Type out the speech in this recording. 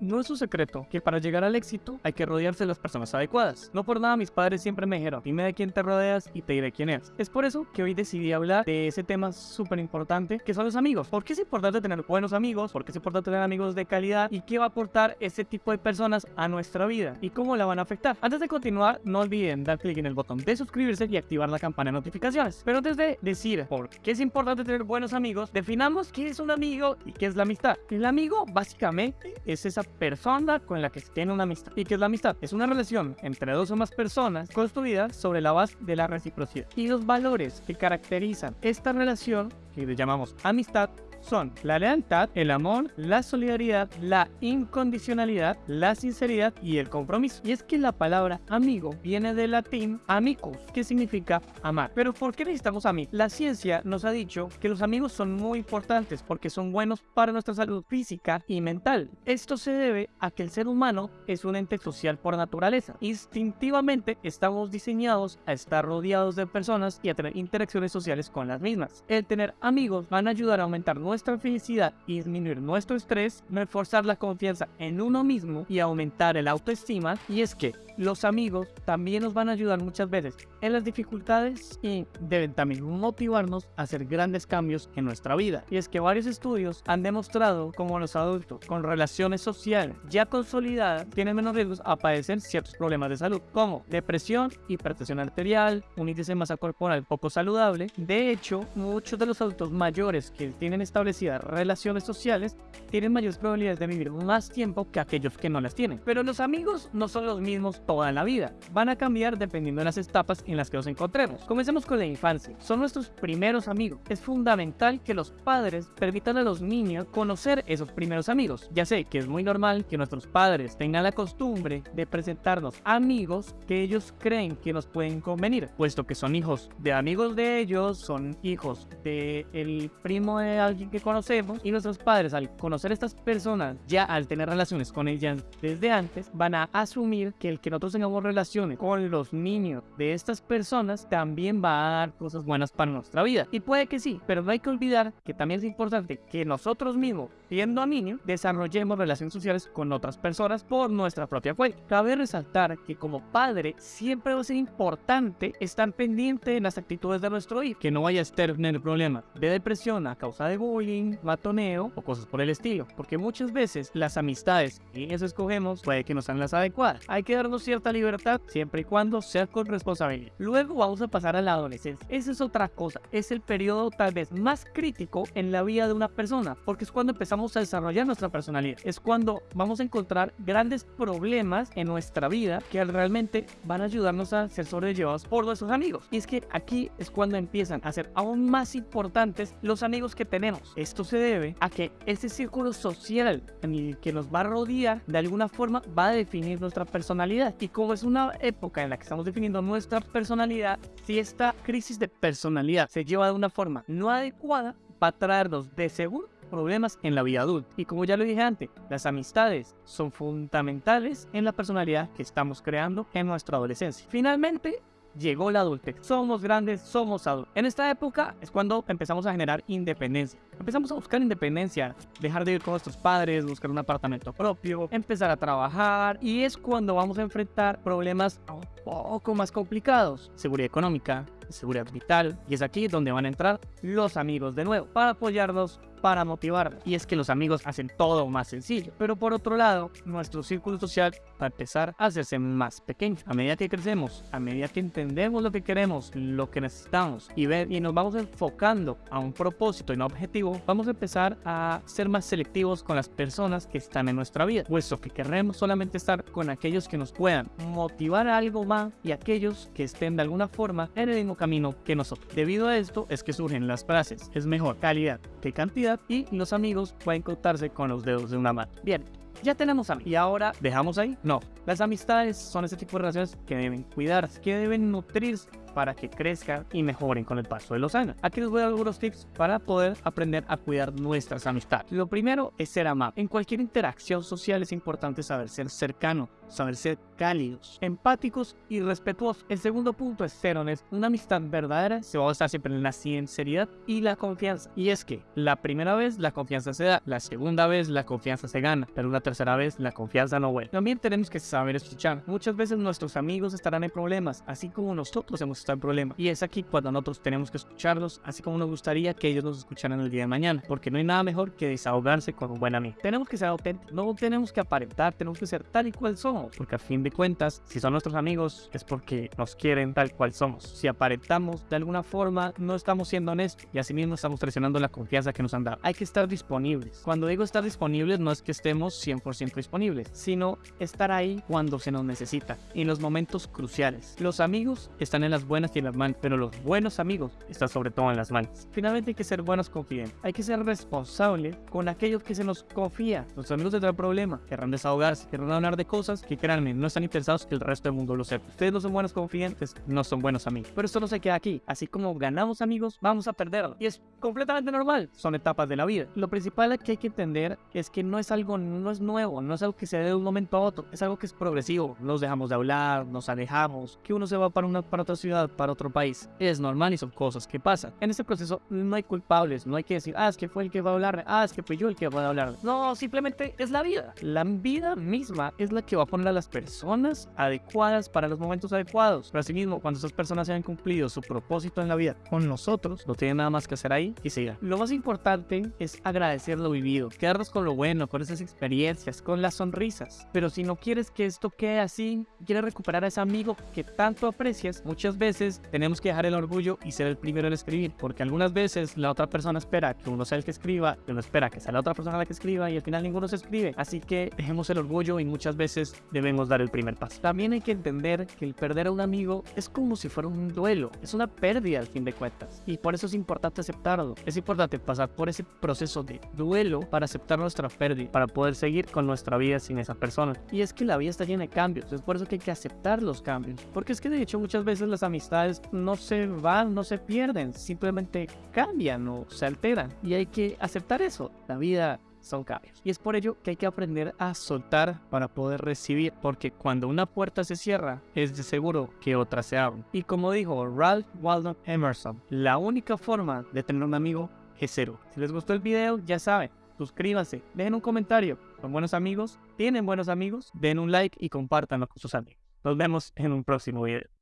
No es un secreto que para llegar al éxito hay que rodearse de las personas adecuadas. No por nada mis padres siempre me dijeron, dime de quién te rodeas y te diré quién eres. Es por eso que hoy decidí hablar de ese tema súper importante que son los amigos. ¿Por qué es importante tener buenos amigos? ¿Por qué es importante tener amigos de calidad? ¿Y qué va a aportar ese tipo de personas a nuestra vida? ¿Y cómo la van a afectar? Antes de continuar, no olviden dar clic en el botón de suscribirse y activar la campana de notificaciones. Pero antes de decir por qué es importante tener buenos amigos, definamos qué es un amigo y qué es la amistad. El amigo básicamente es esa persona con la que se tiene una amistad. ¿Y qué es la amistad? Es una relación entre dos o más personas construida sobre la base de la reciprocidad. Y los valores que caracterizan esta relación, que le llamamos amistad, son la lealtad, el amor, la solidaridad, la incondicionalidad, la sinceridad y el compromiso. Y es que la palabra amigo viene del latín amicus, que significa amar. Pero ¿por qué necesitamos amigos? La ciencia nos ha dicho que los amigos son muy importantes porque son buenos para nuestra salud física y mental. Esto se debe a que el ser humano es un ente social por naturaleza. Instintivamente estamos diseñados a estar rodeados de personas y a tener interacciones sociales con las mismas. El tener amigos van a ayudar a aumentar nuestra nuestra felicidad y disminuir nuestro estrés, reforzar la confianza en uno mismo y aumentar el autoestima. Y es que los amigos también nos van a ayudar muchas veces en las dificultades y deben también motivarnos a hacer grandes cambios en nuestra vida. Y es que varios estudios han demostrado como los adultos con relaciones sociales ya consolidadas tienen menos riesgos a padecer ciertos problemas de salud como depresión, hipertensión arterial, un índice de masa corporal poco saludable. De hecho, muchos de los adultos mayores que tienen establecidas relaciones sociales tienen mayores probabilidades de vivir más tiempo que aquellos que no las tienen. Pero los amigos no son los mismos toda la vida. Van a cambiar dependiendo de las etapas en las que nos encontremos. Comencemos con la infancia. Son nuestros primeros amigos. Es fundamental que los padres permitan a los niños conocer esos primeros amigos. Ya sé que es muy normal que nuestros padres tengan la costumbre de presentarnos amigos que ellos creen que nos pueden convenir, puesto que son hijos de amigos de ellos, son hijos de el primo de alguien que conocemos y nuestros padres al conocer estas personas ya al tener relaciones con ellas desde antes van a asumir que el que nosotros tengamos relaciones con los niños de estas personas, también va a dar cosas buenas para nuestra vida. Y puede que sí, pero no hay que olvidar que también es importante que nosotros mismos, siendo niños, desarrollemos relaciones sociales con otras personas por nuestra propia cuenta. Cabe resaltar que como padre siempre va a ser importante estar pendiente en las actitudes de nuestro hijo, que no vaya a tener problemas de depresión a causa de bullying, matoneo o cosas por el estilo, porque muchas veces las amistades que eso escogemos puede que no sean las adecuadas. Hay que darnos cierta libertad siempre y cuando sea con responsabilidad. Luego vamos a pasar a la adolescencia. Esa es otra cosa. Es el periodo tal vez más crítico en la vida de una persona porque es cuando empezamos a desarrollar nuestra personalidad. Es cuando vamos a encontrar grandes problemas en nuestra vida que realmente van a ayudarnos a ser sobrellevados por nuestros amigos. Y es que aquí es cuando empiezan a ser aún más importantes los amigos que tenemos. Esto se debe a que ese círculo social en el que nos va a rodear de alguna forma va a definir nuestra personalidad. Y como es una época en la que estamos definiendo nuestra personalidad, si esta crisis de personalidad se lleva de una forma no adecuada, va a traernos de seguro problemas en la vida adulta. Y como ya lo dije antes, las amistades son fundamentales en la personalidad que estamos creando en nuestra adolescencia. Finalmente, llegó la adultez. Somos grandes, somos adultos. En esta época es cuando empezamos a generar independencia. Empezamos a buscar independencia, dejar de ir con nuestros padres, buscar un apartamento propio, empezar a trabajar y es cuando vamos a enfrentar problemas un poco más complicados. Seguridad económica, seguridad vital y es aquí donde van a entrar los amigos de nuevo para apoyarnos para motivar. Y es que los amigos hacen todo más sencillo. Pero por otro lado, nuestro círculo social va a empezar a hacerse más pequeño. A medida que crecemos, a medida que entendemos lo que queremos, lo que necesitamos y, ver, y nos vamos enfocando a un propósito y un objetivo, vamos a empezar a ser más selectivos con las personas que están en nuestra vida. Puesto que queremos solamente estar con aquellos que nos puedan motivar a algo más y aquellos que estén de alguna forma en el mismo camino que nosotros. Debido a esto es que surgen las frases. Es mejor calidad cantidad y los amigos pueden contarse con los dedos de una mano. Bien, ya tenemos amigos. ¿Y ahora dejamos ahí? No. Las amistades son ese tipo de relaciones que deben cuidarse, que deben nutrirse para que crezcan y mejoren con el paso de los años. Aquí les voy a dar algunos tips para poder aprender a cuidar nuestras amistades. Lo primero es ser amable. En cualquier interacción social es importante saber ser cercano, saber ser cálidos, empáticos y respetuosos. El segundo punto es ser honesto. Una amistad verdadera se va a basar siempre en la sinceridad y la confianza. Y es que la primera vez la confianza se da, la segunda vez la confianza se gana, pero una tercera vez la confianza no vuelve. También tenemos que saber escuchar. Muchas veces nuestros amigos estarán en problemas, así como nosotros hemos estado en problemas. Y es aquí cuando nosotros tenemos que escucharlos, así como nos gustaría que ellos nos escucharan el día de mañana, porque no hay nada mejor que desahogarse con un buen amigo. Tenemos que ser auténticos, no tenemos que aparentar, tenemos que ser tal y cual somos, porque a fin de cuentas, si son nuestros amigos, es porque nos quieren tal cual somos. Si aparentamos de alguna forma, no estamos siendo honestos y asimismo estamos traicionando la confianza que nos han dado. Hay que estar disponibles. Cuando digo estar disponibles, no es que estemos 100% disponibles, sino estar ahí cuando se nos necesita, en los momentos cruciales. Los amigos están en las buenas y en las malas, pero los buenos amigos están sobre todo en las malas. Finalmente hay que ser buenos confidentes. Hay que ser responsables con aquellos que se nos confía. Los amigos tendrán problema, querrán desahogarse, querrán hablar de cosas que créanme, no están interesados que el resto del mundo lo sepa. Ustedes no son buenos confidentes, no son buenos amigos. Pero esto no se queda aquí. Así como ganamos amigos, vamos a perderlos. Y es completamente normal. Son etapas de la vida. Lo principal que hay que entender es que no es algo, no es nuevo, no es algo que se dé de un momento a otro. Es algo que es progresivo. Nos dejamos de hablar, nos alejamos, que uno se va para una para otra ciudad, para otro país. Es normal y son cosas que pasan. En este proceso no hay culpables, no hay que decir, ah, es que fue el que va a hablar, ah, es que fui yo el que va a hablar. No, simplemente es la vida. La vida misma es la que va a poner a las personas adecuadas para los momentos adecuados. Pero asimismo, cuando esas personas hayan cumplido su propósito en la vida con nosotros, no tienen nada más que hacer ahí y sigan. Lo más importante es agradecer lo vivido, quedarnos con lo bueno, con esas experiencias, con las sonrisas. Pero si no quieres que esto quede así, quieres recuperar a ese amigo que tanto aprecias, muchas veces tenemos que dejar el orgullo y ser el primero en escribir, porque algunas veces la otra persona espera que uno sea el que escriba, que uno espera que sea la otra persona la que escriba y al final ninguno se escribe. Así que dejemos el orgullo y muchas veces debemos dar el primer paso. También hay que entender que el perder a un amigo es como si fuera un duelo, es una pérdida al fin de cuentas. Y por eso es importante aceptarlo. Es importante pasar por ese proceso de duelo para aceptar nuestra pérdida, para poder seguir con nuestra vida sin esa persona. Y es que la vida está llena de cambios, es por eso que hay que aceptar los cambios. Porque es que de hecho muchas veces las amistades no se van, no se pierden, simplemente cambian o se alteran. Y hay que aceptar eso. La vida son cambios. Y es por ello que hay que aprender a soltar para poder recibir, porque cuando una puerta se cierra, es de seguro que otra se abre. Y como dijo Ralph Waldo Emerson, la única forma de tener un amigo es cero. Si les gustó el video, ya saben, suscríbanse, dejen un comentario. Son buenos amigos, tienen buenos amigos, den un like y compártanlo con sus amigos. Nos vemos en un próximo video.